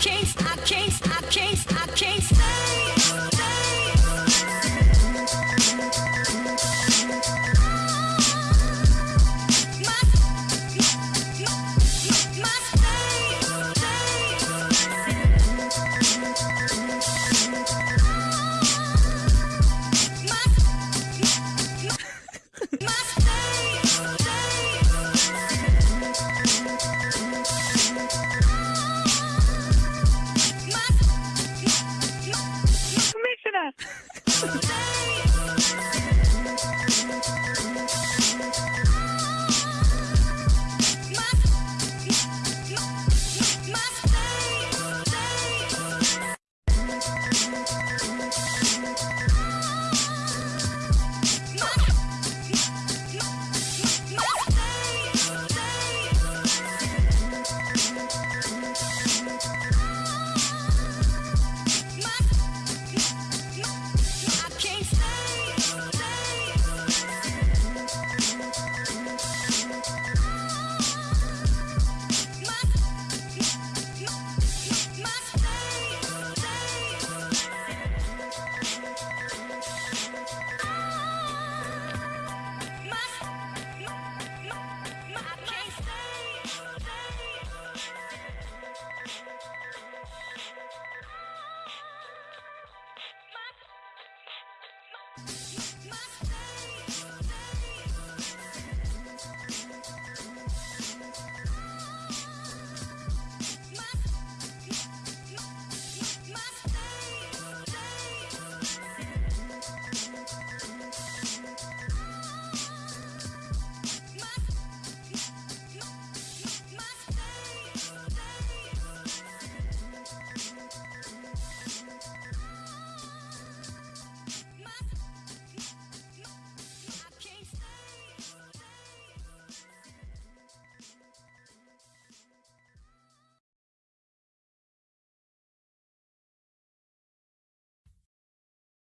can't, I can't.